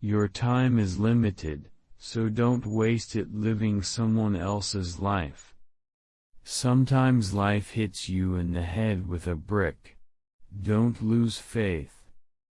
Your time is limited, so don't waste it living someone else's life. Sometimes life hits you in the head with a brick. Don't lose faith.